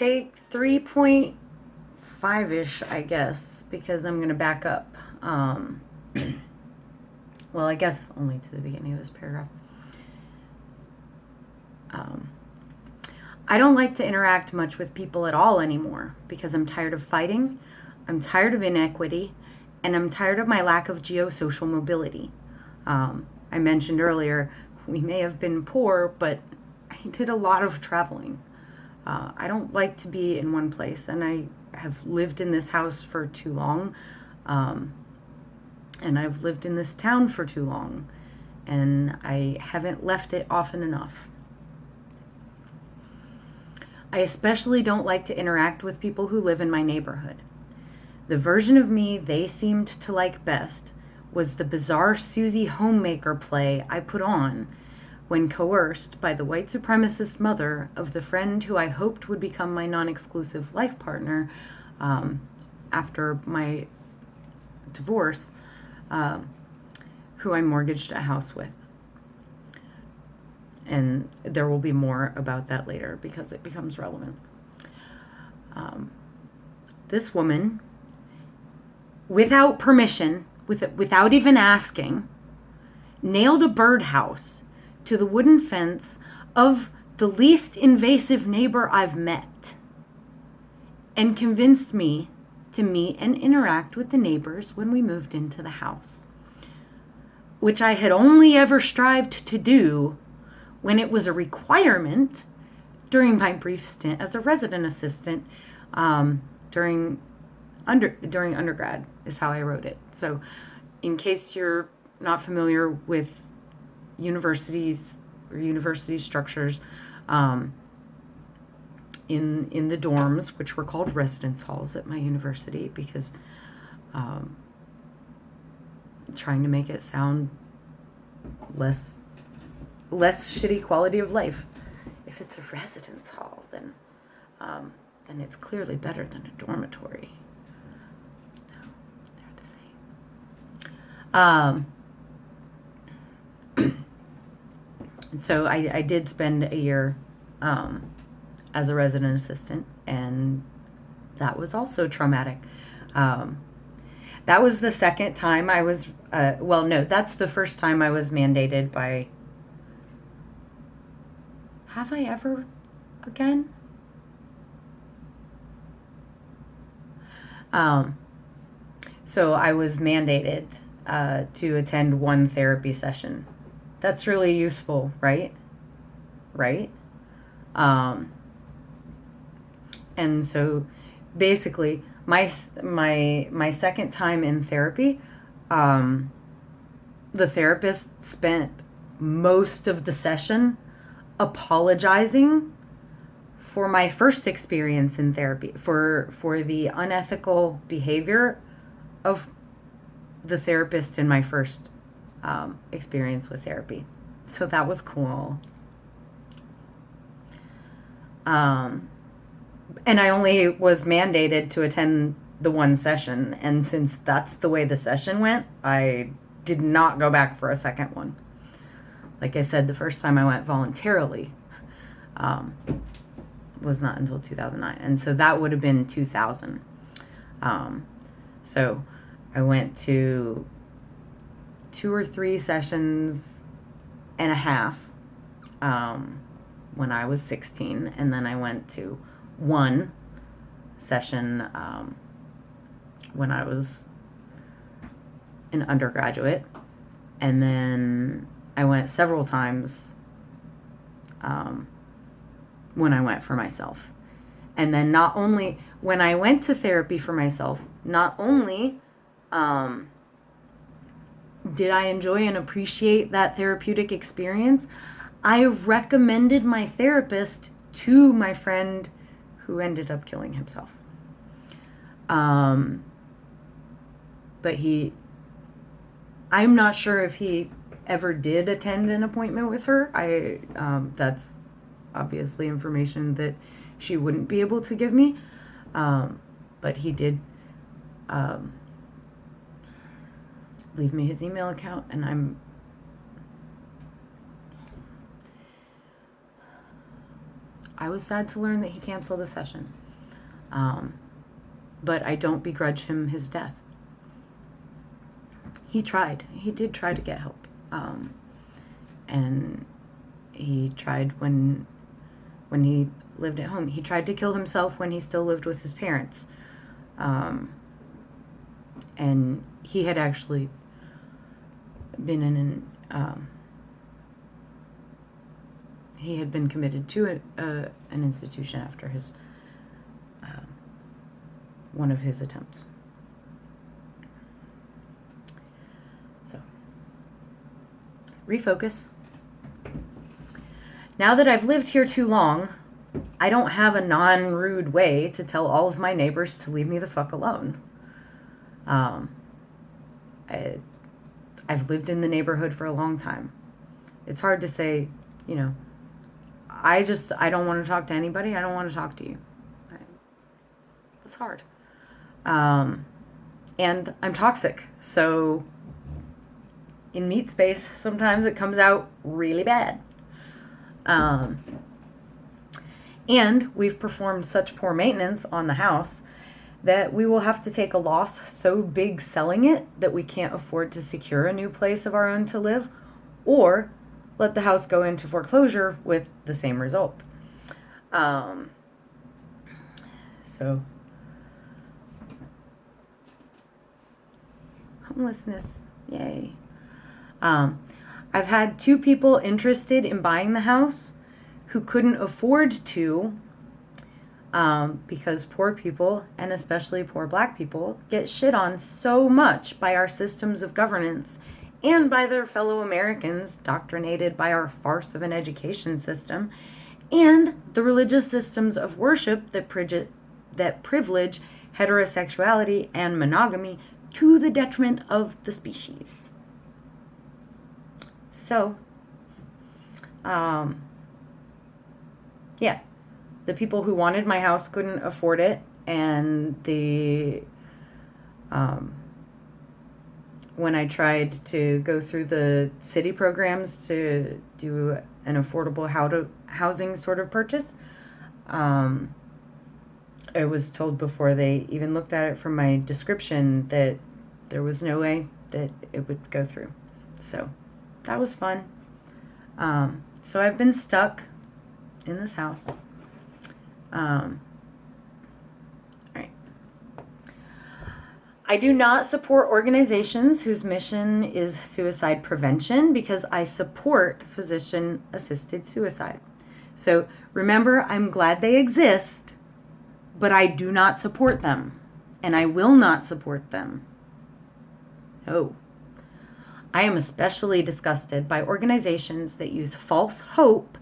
take 3.5-ish, I guess, because I'm going to back up. Um, well, I guess only to the beginning of this paragraph. Um, I don't like to interact much with people at all anymore because I'm tired of fighting, I'm tired of inequity, and I'm tired of my lack of geosocial mobility. Um, I mentioned earlier, we may have been poor, but I did a lot of traveling. Uh, I don't like to be in one place, and I have lived in this house for too long. Um, and I've lived in this town for too long, and I haven't left it often enough. I especially don't like to interact with people who live in my neighborhood. The version of me they seemed to like best was the bizarre Susie homemaker play I put on when coerced by the white supremacist mother of the friend who I hoped would become my non exclusive life partner um, after my divorce, uh, who I mortgaged a house with and there will be more about that later because it becomes relevant. Um, this woman, without permission, with, without even asking, nailed a birdhouse to the wooden fence of the least invasive neighbor I've met and convinced me to meet and interact with the neighbors when we moved into the house, which I had only ever strived to do when it was a requirement during my brief stint as a resident assistant um, during under during undergrad is how I wrote it. So, in case you're not familiar with universities or university structures, um, in in the dorms, which were called residence halls at my university, because um, trying to make it sound less less shitty quality of life. If it's a residence hall, then um, then it's clearly better than a dormitory. No, they're the same. Um, and so I, I did spend a year um, as a resident assistant, and that was also traumatic. Um, that was the second time I was, uh, well, no, that's the first time I was mandated by have I ever again? Um, so I was mandated uh, to attend one therapy session. That's really useful, right? Right? Um, and so basically my my my second time in therapy um, the therapist spent most of the session apologizing for my first experience in therapy for for the unethical behavior of the therapist in my first um, experience with therapy so that was cool um, and i only was mandated to attend the one session and since that's the way the session went i did not go back for a second one like I said, the first time I went voluntarily um, was not until 2009. And so that would have been 2000. Um, so I went to two or three sessions and a half um, when I was 16. And then I went to one session um, when I was an undergraduate. And then I went several times um, when I went for myself. And then not only when I went to therapy for myself, not only um, did I enjoy and appreciate that therapeutic experience, I recommended my therapist to my friend who ended up killing himself. Um, but he, I'm not sure if he ever did attend an appointment with her. I um, that's obviously information that she wouldn't be able to give me, um, but he did um, leave me his email account, and I'm. I was sad to learn that he canceled the session. Um, but I don't begrudge him his death. He tried. He did try to get help. Um, and he tried when when he lived at home. He tried to kill himself when he still lived with his parents. Um, and he had actually been in an um, he had been committed to a, a, an institution after his uh, one of his attempts. So refocus. Now that I've lived here too long, I don't have a non rude way to tell all of my neighbors to leave me the fuck alone. Um, I, I've lived in the neighborhood for a long time. It's hard to say, you know, I just, I don't want to talk to anybody. I don't want to talk to you. That's hard. Um, and I'm toxic. So in meat space, sometimes it comes out really bad. Um, and we've performed such poor maintenance on the house that we will have to take a loss so big selling it that we can't afford to secure a new place of our own to live, or let the house go into foreclosure with the same result. Um, so, homelessness, yay. Um, I've had two people interested in buying the house who couldn't afford to um, because poor people, and especially poor black people, get shit on so much by our systems of governance and by their fellow Americans, doctrinated by our farce of an education system, and the religious systems of worship that, that privilege heterosexuality and monogamy to the detriment of the species. So, um, yeah, the people who wanted my house couldn't afford it, and the um, when I tried to go through the city programs to do an affordable how to housing sort of purchase, um, I was told before they even looked at it from my description that there was no way that it would go through. So that was fun. Um, so I've been stuck in this house. Um, I do not support organizations whose mission is suicide prevention because I support physician assisted suicide. So remember, I'm glad they exist, but I do not support them and I will not support them. No. I am especially disgusted by organizations that use false hope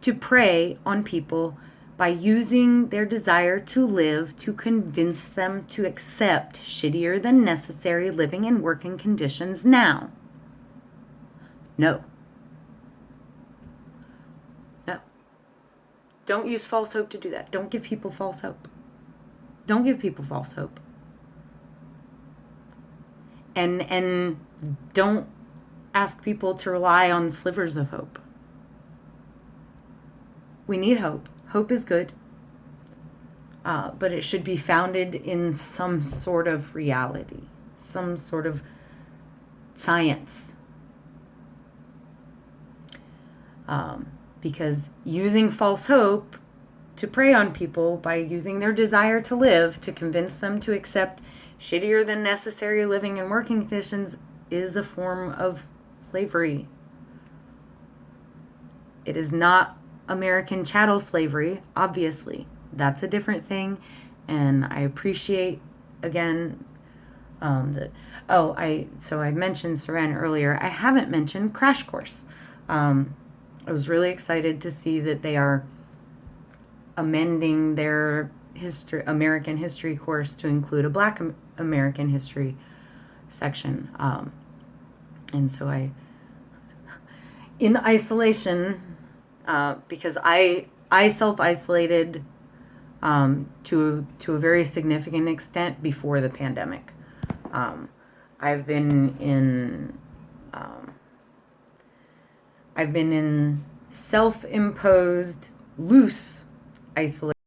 to prey on people by using their desire to live to convince them to accept shittier than necessary living and working conditions now. No. No. Don't use false hope to do that. Don't give people false hope. Don't give people false hope. And and don't ask people to rely on slivers of hope. We need hope. Hope is good, uh, but it should be founded in some sort of reality, some sort of science. Um, because using false hope to prey on people by using their desire to live to convince them to accept shittier than necessary living and working conditions is a form of slavery. It is not American chattel slavery, obviously. That's a different thing. And I appreciate, again, um. Oh, I so I mentioned Saran earlier. I haven't mentioned Crash Course. Um, I was really excited to see that they are amending their history American history course to include a Black American history section. Um, and so I, in isolation, uh, because I I self isolated um, to to a very significant extent before the pandemic. Um, I've been in um, I've been in self imposed loose isolate